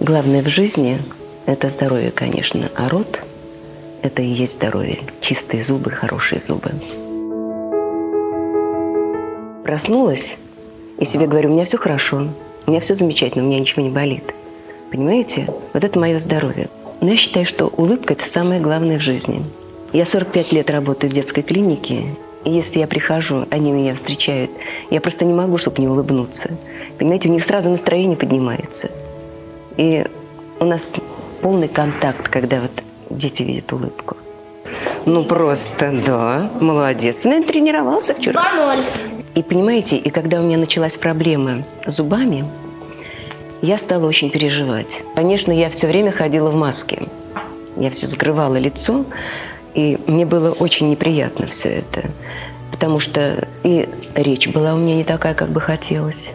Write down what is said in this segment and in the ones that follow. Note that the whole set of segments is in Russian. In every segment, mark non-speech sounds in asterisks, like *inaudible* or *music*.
Главное в жизни – это здоровье, конечно, а рот – это и есть здоровье. Чистые зубы, хорошие зубы. Проснулась и себе говорю, у меня все хорошо, у меня все замечательно, у меня ничего не болит. Понимаете? Вот это мое здоровье. Но я считаю, что улыбка – это самое главное в жизни. Я 45 лет работаю в детской клинике, и если я прихожу, они меня встречают, я просто не могу, чтобы не улыбнуться. Понимаете, у них сразу настроение поднимается. И у нас полный контакт, когда вот дети видят улыбку. Ну просто, да, молодец. Ну, тренировался вчера. 2-0. И понимаете, и когда у меня началась проблема с зубами, я стала очень переживать. Конечно, я все время ходила в маске. Я все скрывала лицо, и мне было очень неприятно все это. Потому что и речь была у меня не такая, как бы хотелось.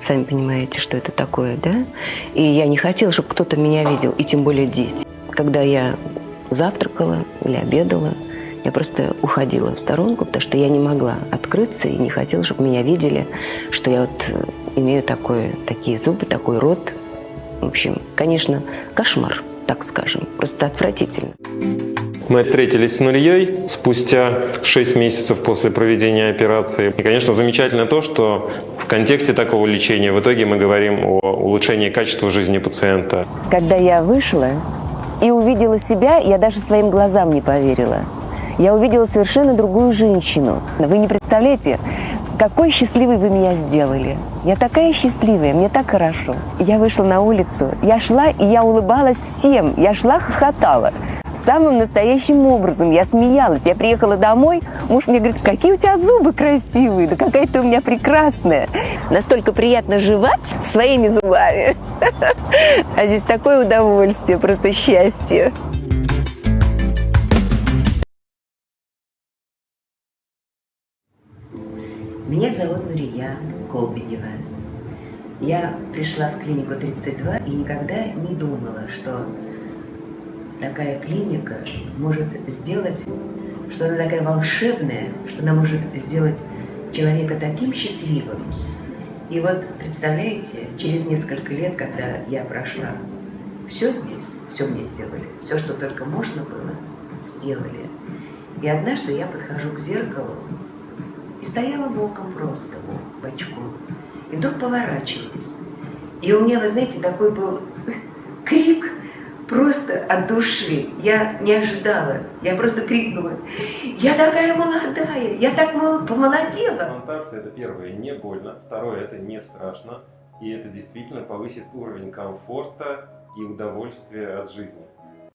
Сами понимаете, что это такое, да? И я не хотела, чтобы кто-то меня видел, и тем более дети. Когда я завтракала или обедала, я просто уходила в сторонку, потому что я не могла открыться и не хотела, чтобы меня видели, что я вот э, имею такое, такие зубы, такой рот. В общем, конечно, кошмар, так скажем, просто отвратительно. Мы встретились с Нурьей спустя 6 месяцев после проведения операции. И, конечно, замечательно то, что в контексте такого лечения в итоге мы говорим о улучшении качества жизни пациента. Когда я вышла и увидела себя, я даже своим глазам не поверила я увидела совершенно другую женщину. Вы не представляете, какой счастливой вы меня сделали. Я такая счастливая, мне так хорошо. Я вышла на улицу, я шла, и я улыбалась всем. Я шла, хохотала. Самым настоящим образом. Я смеялась. Я приехала домой, муж мне говорит, какие у тебя зубы красивые, да какая ты у меня прекрасная. Настолько приятно жевать своими зубами. *laughs* А здесь такое удовольствие, просто счастье. Меня зовут Нурия Колбинева. Я пришла в клинику 32 и никогда не думала, что такая клиника может сделать, что она такая волшебная, что она может сделать человека таким счастливым. И вот, представляете, через несколько лет, когда я прошла, все здесь, все мне сделали, все, что только можно было, сделали. И однажды я подхожу к зеркалу и стояла боком просто, вот, бочком. И вдруг поворачиваюсь. И у меня, вы знаете, такой был *laughs* крик просто от души. Я не ожидала. Я просто крикнула. Я такая молодая, я так помолодела. Имплантация это первое, не больно. Второе, это не страшно. И это действительно повысит уровень комфорта и удовольствия от жизни.